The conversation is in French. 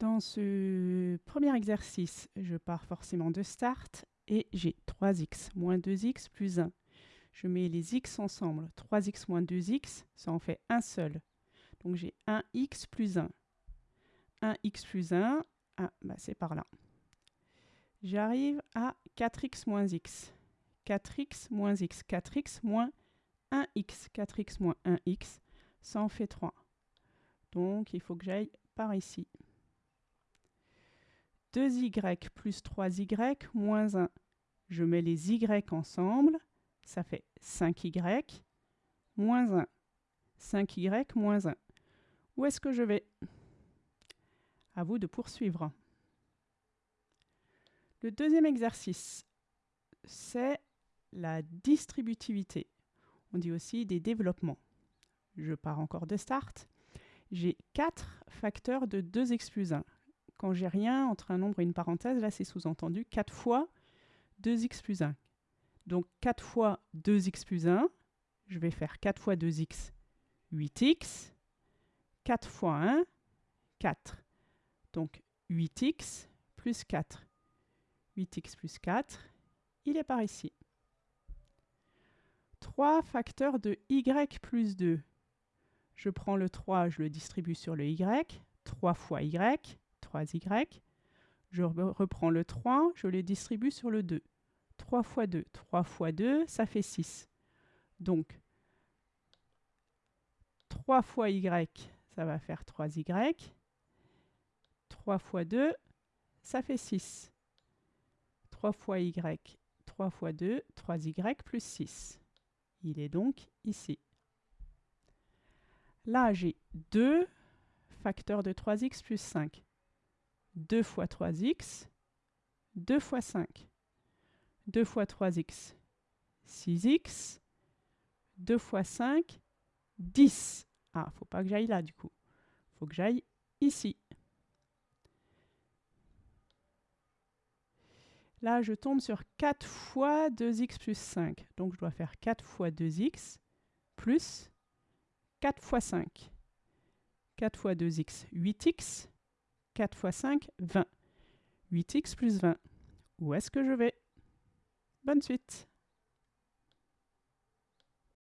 Dans ce premier exercice, je pars forcément de start et j'ai 3x moins 2x plus 1. Je mets les x ensemble. 3x moins 2x, ça en fait un seul. Donc j'ai 1x plus 1. 1x plus 1, ah, bah c'est par là. J'arrive à 4x moins x. 4x moins x. 4x moins 1x. 4x moins 1x, ça en fait 3. Donc il faut que j'aille par ici. 2y plus 3y moins 1. Je mets les y ensemble, ça fait 5y moins 1. 5y moins 1. Où est-ce que je vais? À vous de poursuivre. Le deuxième exercice, c'est la distributivité. On dit aussi des développements. Je pars encore de start. J'ai 4 facteurs de 2x plus 1 quand j'ai rien entre un nombre et une parenthèse, là c'est sous-entendu 4 fois 2x plus 1. Donc 4 fois 2x plus 1, je vais faire 4 fois 2x, 8x, 4 fois 1, 4. Donc 8x plus 4. 8x plus 4, il est par ici. 3 facteurs de y plus 2. Je prends le 3, je le distribue sur le y. 3 fois y, 3y. Je reprends le 3, je le distribue sur le 2. 3 fois 2, 3 fois 2, ça fait 6. Donc, 3 fois y, ça va faire 3y. 3 fois 2, ça fait 6. 3 fois y, 3 fois 2, 3y plus 6. Il est donc ici. Là, j'ai 2 facteurs de 3x plus 5. 2 fois 3x, 2 fois 5. 2 fois 3x, 6x. 2 fois 5, 10. Ah, faut pas que j'aille là du coup. faut que j'aille ici. Là, je tombe sur 4 fois 2x plus 5. Donc, je dois faire 4 fois 2x plus 4 fois 5. 4 fois 2x, 8x. 4 fois 5, 20. 8x plus 20. Où est-ce que je vais? Bonne suite